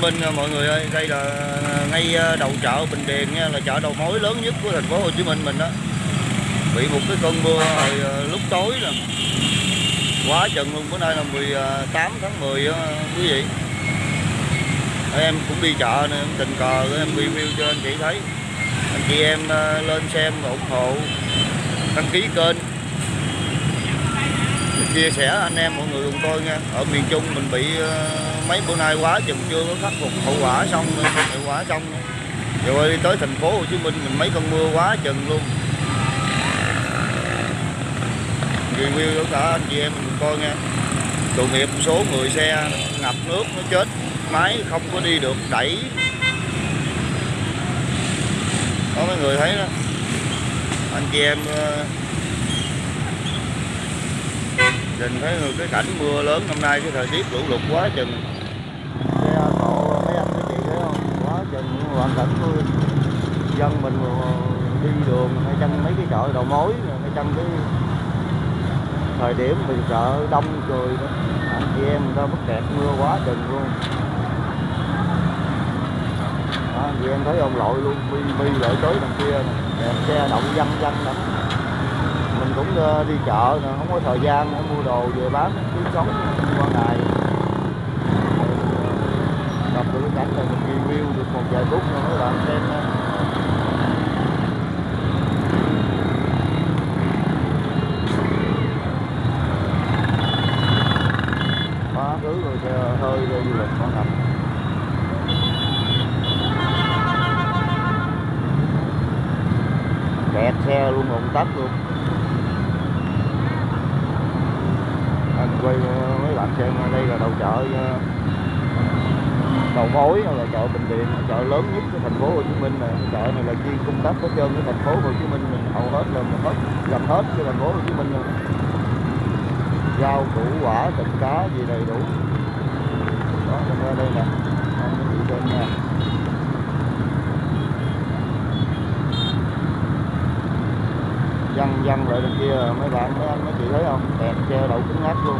Minh à, mọi người ơi. Đây là à, ngay à, đầu chợ Bình Điền nha là chợ đầu mối lớn nhất của thành phố Hồ Chí Minh mình đó. Bị một cái cơn mưa hồi lúc tối là quá chừng luôn bữa nay là 18 tháng 10 đó, quý vị. Em cũng đi chợ nên tình cờ em review cho anh chị thấy. Anh chị em lên xem và ủng hộ đăng ký kênh chia sẻ, anh em, mọi người cùng tôi nha. Ở miền Trung mình bị ờ, mấy bữa nay quá chừng chưa có khắc phục hậu quả xong ờ, hậu quả xong. Rồi đi tới thành phố Hồ Chí Minh mình mấy cơn mưa quá chừng luôn. Review của cả anh chị em mình coi nha. Tội nghiệp một số người xe ngập nước nó chết, máy không có đi được, đẩy. Có mấy người thấy đó. Anh chị em ờ, nhìn thấy cái cảnh mưa lớn năm nay cái thời tiết lũ lụt quá chừng. Xe à, cộ à, mấy anh mấy chị thấy không? Quá chừng hoàn cảnh mưa dân mình đi đường hay trong mấy cái chợ đầu mối hay trong cái thời điểm mình chợ đông rồi đó. Anh chị em người ta bất kẹt mưa quá chừng luôn. Đó, anh chị em thấy ông lội luôn mi mi lội tới đằng kia nè. Xe động văng văng lắm cũng ờ, đi chợ nè không có thời gian để mua đồ về bán kiếm sống qua ngày. Gặp được cái cảnh này mình review được một vài phút nữa các bạn xem nha. Quá thứ rồi hơi rồi du lịch con ngập kẹt xe luôn, ủng tắc luôn anh quay ờ, mấy bạn xem đây là đầu chợ ờ, đầu mối là chợ Bình điện chợ lớn nhất của thành phố Hồ Chí Minh này. Chợ này là chuyên cung cấp hết trơn cái thành phố Hồ Chí Minh, mình hầu hết là mình hết gặp hết cái thành phố Hồ Chí Minh luôn. Rau củ quả, thịt cá gì đầy đủ. Đó đây nè anh chị xem nha văng lại bên kia mấy bạn mấy anh mấy chị thấy không? Kẹt xe đậu cứng ngắt luôn.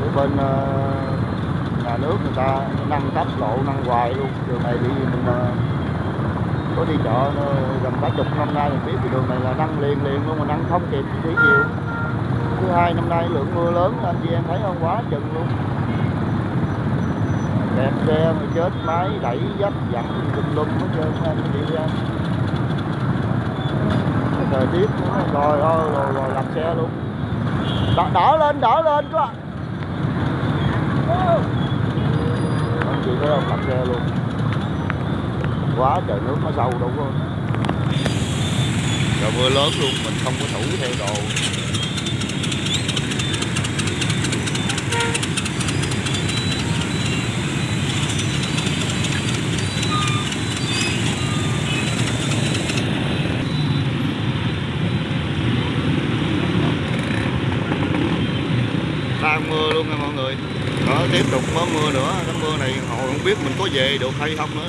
Ở bên uh, nhà nước người ta nâng cấp lộ nâng hoài luôn. Đường này bị mình uh, có đi chợ ờ, gần cả chục năm nay mình biết thì đường này là nâng liền liền luôn mà nâng không kịp thủy chiều thứ hai năm nay lượng mưa lớn anh chị em thấy không? Quá chừng luôn. Kẹt xe mà chết máy đẩy dấp dặn tùm lum hết trơn anh chị em thời tiết. Rồi rồi, rồi, rồi làm xe luôn. Đỡ, đỡ lên đỡ lên các bạn. Không chịu thấy không làm xe luôn. Quá trời nước nó sâu đâu có trời mưa lớn luôn mình không có thủ theo đồ. Mưa luôn nha mọi người. Đó, tiếp tục có mưa nữa. Cái mưa này họ không biết mình có về được hay không nữa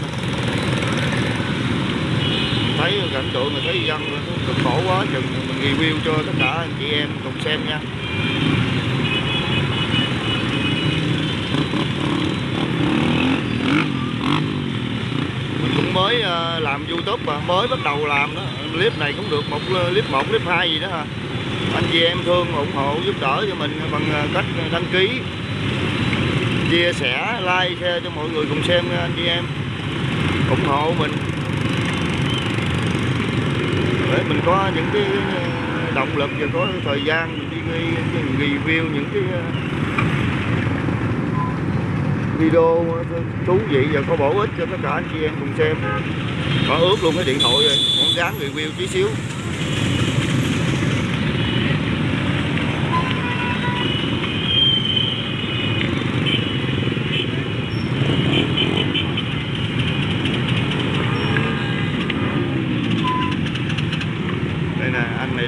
thấy cảnh tượng mà thấy dân cực khổ quá, chừng mình review cho tất cả anh chị em cùng xem nha. Mình cũng mới à, làm youtube mà mới bắt đầu làm đó. Clip này cũng được một, clip một, clip hai gì đó ha anh chị em thương ủng hộ giúp đỡ cho mình bằng à, cách đăng ký. Chia sẻ, like, share cho mọi người cùng xem anh chị em. Ủng hộ mình. Để mình có những cái à, động lực và có thời gian mình đi review những cái à, video thú vị và có bổ ích cho tất cả anh chị em cùng xem. Có ướp luôn cái điện thoại rồi con dán review tí xíu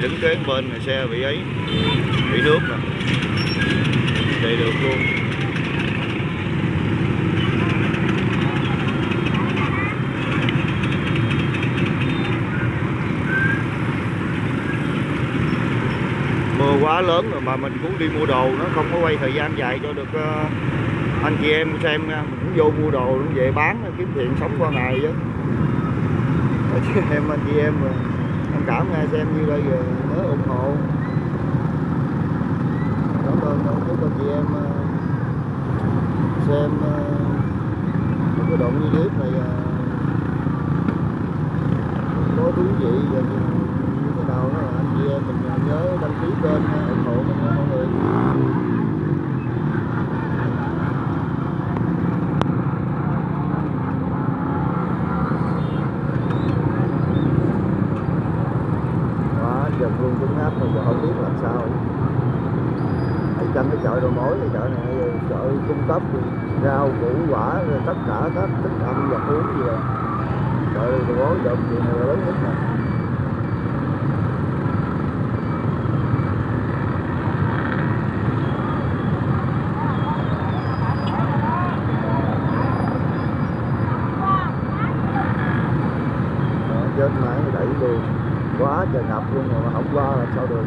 này đứng kế bên này xe bị ấy bị nước nè. Chạy được luôn. Mưa quá lớn rồi mà mình cũng đi mua đồ nó không có quay thời gian dài cho được uh, anh chị em xem nha. Mình cũng vô mua đồ cũng về bán kiếm tiền sống qua ngày chứ em anh chị em thông cảm nghe xem như bây giờ mới ủng hộ. Cảm ơn các anh chị em ờ, xem ờ, một cái đoạn clip này ờ, có thú vị và như thế nào đó anh chị em mình nhớ đăng ký kênh, ủng hộ mình nha mọi người quá dần luôn cứng áp rồi giờ không biết làm sao ở trong cái chợ đồ mối chợ này ờ, chợ cung cấp rau, củ, quả, rồi tất cả các thức ăn, vật uống gì rồi chợ đồ mối, chợ chuyện này là lớn nhất nè. Chết máy đẩy luôn quá trời ngập luôn rồi mà không qua là sao được.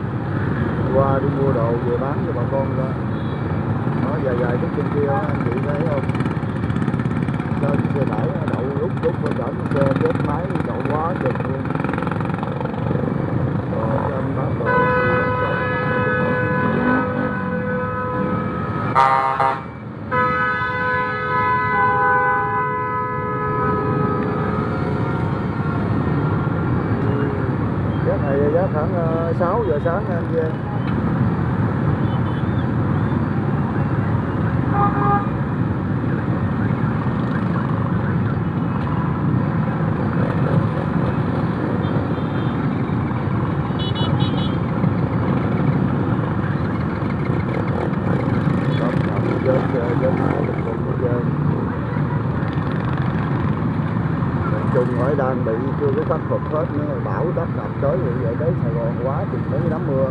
Qua đi mua đồ, về bán cho bà con ra nó dài dài chút trên kia anh chị thấy không? Trên xe tải đậu lúc lúc bên cạnh xe, chết máy, đậu quá chừng luôn. Rồi cho bán đồ Giá này giá khoảng ờ, 6 giờ sáng anh chị em Đó, nằm chung trên hỏi đang bị chưa có khắc phục hết nữa, bão đất đập tới rồi vậy tới Sài Gòn quá chừng mấy đám mưa.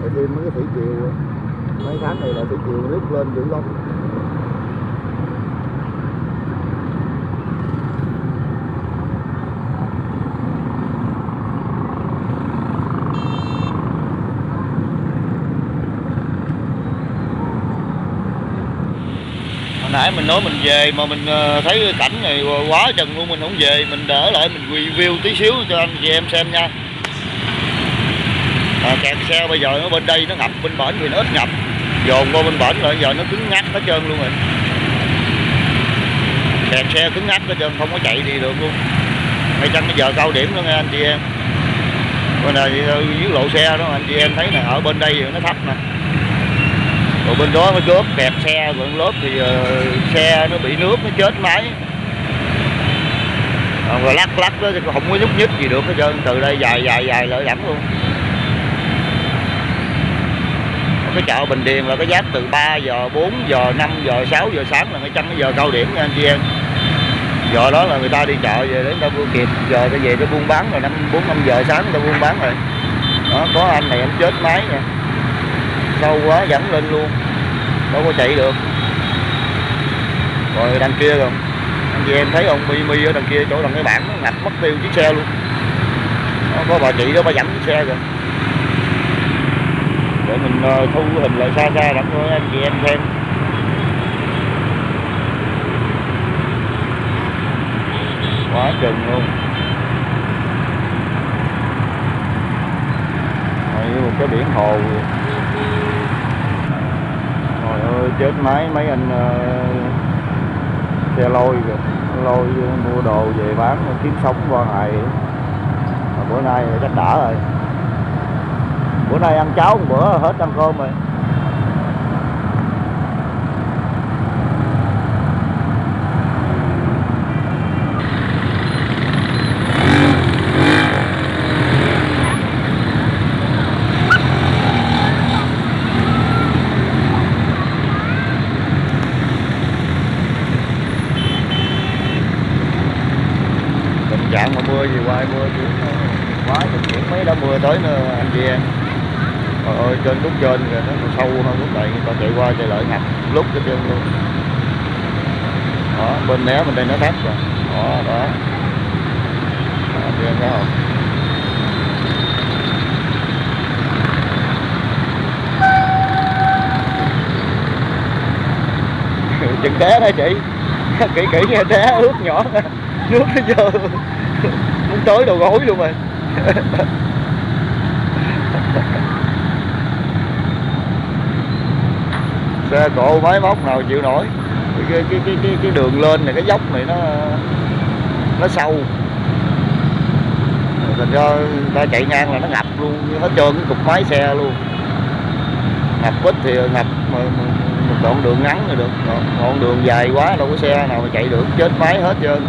Rồi thêm mấy cái thủy triều, mấy tháng này là thủy triều nước lên dữ lắm hồi nãy mình nói mình về mà mình ờ, thấy cảnh này quá chừng luôn mình không về mình đỡ lại mình review tí xíu cho anh chị em xem nha. À, kẹt xe bây giờ nó bên đây nó ngập bên bển thì nó ít ngập. Dồn qua bên bển rồi giờ nó cứng ngắc hết trơn luôn rồi. Kẹt xe cứng ngắc hết trơn không có chạy đi được luôn. Hay chăng bây giờ cao điểm luôn nghe anh chị em? Bên này ờ, dưới lộ xe đó anh chị em thấy nè ở bên đây nó thấp nè rồi bên đó nó góp kẹp xe rồi lớp thì uh, xe nó bị nước nó chết máy. Ờ, rồi lắc lắc đó thì không có nhúc nhích gì được hết trơn từ đây dài dài dài lợi dẫn luôn. Cái chợ Bình Điền là cái giáp từ 3 giờ 4 giờ 5 giờ 6 giờ sáng là cái chân cái giờ cao điểm nha anh chị em. Giờ đó là người ta đi chợ về đến ta mua kịp giờ ta về ta buôn bán rồi năm bốn năm giờ sáng ta buôn bán rồi. Đó có anh này anh chết máy nha sâu quá dẫn lên luôn. Đâu có chạy được. Rồi đằng kia rồi. Anh chị em thấy ông mi mi ở đằng kia chỗ đằng cái bảng nó ngập mất tiêu chiếc xe luôn. Đó, có bà chị đó bà dẫn chiếc xe rồi để mình ờ, thu hình lại xa xa đặng cho anh chị em xem. Quá chừng luôn. Rồi một cái biển hồ rồi chết máy mấy anh ờ, xe lôi kìa. Lôi mua đồ về bán kiếm sống qua ngày. Mà bữa nay chắc đã rồi. Bữa nay ăn cháo một bữa hết ăn cơm rồi. trạng mà mưa gì qua mưa chuyển quá được chuyển mấy đá mưa tới nữa anh chị em. Trời ơi trên lúc trên rồi nó còn sâu hơn lúc này người ta chạy qua chạy lại ngập lúc cái chân luôn. Đó bên né bên đây nó thấp rồi. Đó đó, đó anh chị em thấy không? Chừng té đó chị. Kỹ kỹ nghe té ướt nhỏ. Nước nó vô muốn tới đầu gối luôn rồi. Xe cộ máy móc nào chịu nổi. Cái cái cái cái, cái đường lên này cái dốc này nó nó sâu. Thành ra ta chạy ngang là nó ngập luôn hết trơn cái cục máy xe luôn. Ngập ít thì ngập mà, mà, một đoạn đường ngắn rồi được. Còn đoạn đường dài quá đâu có xe nào mà chạy được chết máy hết trơn.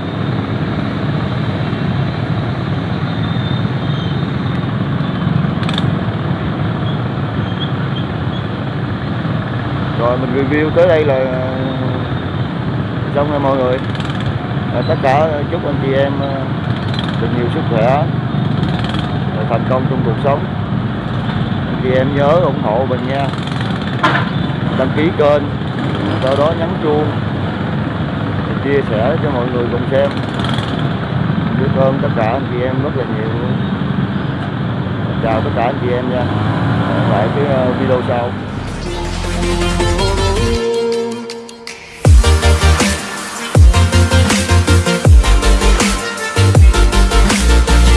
Rồi mình review tới đây là xong rồi mọi người. À, tất cả chúc anh chị em ờ, được nhiều sức khỏe và thành công trong cuộc sống. Anh chị em nhớ ủng hộ mình nha. Đăng ký kênh sau đó nhấn chuông chia sẻ cho mọi người cùng xem. Biết ơn tất cả anh chị em rất là nhiều. Chào tất cả anh chị em nha. Hẹn lại cái ờ, video sau.